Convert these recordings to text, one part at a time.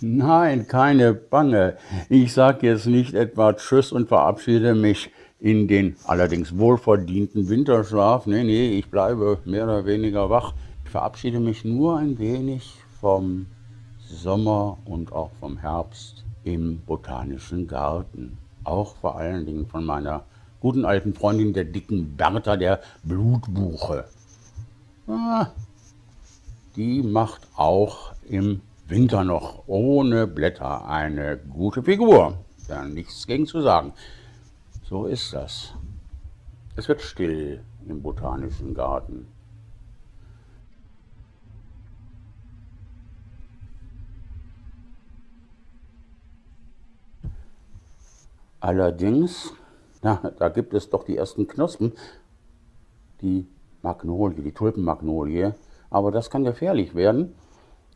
Nein, keine Bange. Ich sage jetzt nicht etwa Tschüss und verabschiede mich in den allerdings wohlverdienten Winterschlaf. Nee, nee, ich bleibe mehr oder weniger wach. Ich verabschiede mich nur ein wenig vom Sommer und auch vom Herbst im Botanischen Garten. Auch vor allen Dingen von meiner guten alten Freundin, der dicken Bertha, der Blutbuche. Ah, die macht auch im Winter noch ohne Blätter eine gute Figur. Da nichts gegen zu sagen. So ist das. Es wird still im Botanischen Garten. Allerdings, na, da gibt es doch die ersten Knospen, die Magnolie, die Tulpenmagnolie. Aber das kann gefährlich werden,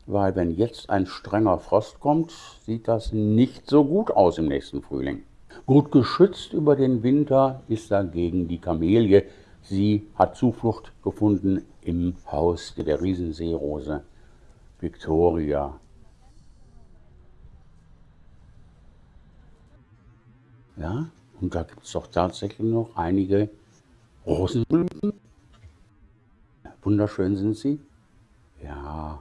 weil wenn jetzt ein strenger Frost kommt, sieht das nicht so gut aus im nächsten Frühling. Gut geschützt über den Winter ist dagegen die Kamelie. Sie hat Zuflucht gefunden im Haus der Riesenseerose Victoria. Ja, und da gibt es doch tatsächlich noch einige Rosenblüten. Wunderschön sind sie. Ja.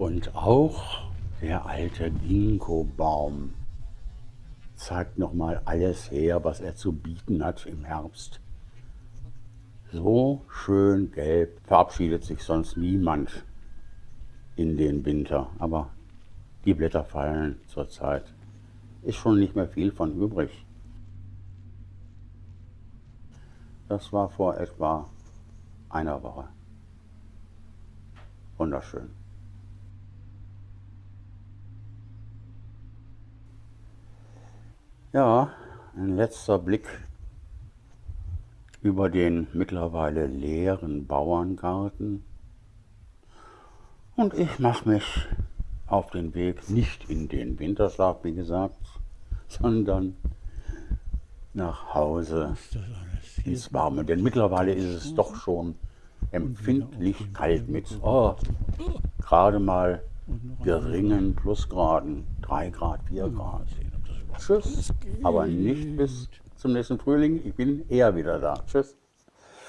Und auch der alte Ginkgo-Baum zeigt nochmal alles her, was er zu bieten hat im Herbst. So schön gelb verabschiedet sich sonst niemand in den Winter. Aber die Blätter fallen zurzeit. Ist schon nicht mehr viel von übrig. Das war vor etwa einer Woche. Wunderschön. Ja, ein letzter Blick über den mittlerweile leeren Bauerngarten. Und ich mache mich auf den Weg nicht in den Winterschlaf, wie gesagt, sondern nach Hause ins Warme. Denn mittlerweile ist es doch schon empfindlich kalt mit oh, gerade mal geringen Plusgraden, 3 Grad, 4 Grad. Tschüss, aber nicht bis zum nächsten Frühling. Ich bin eher wieder da. Tschüss.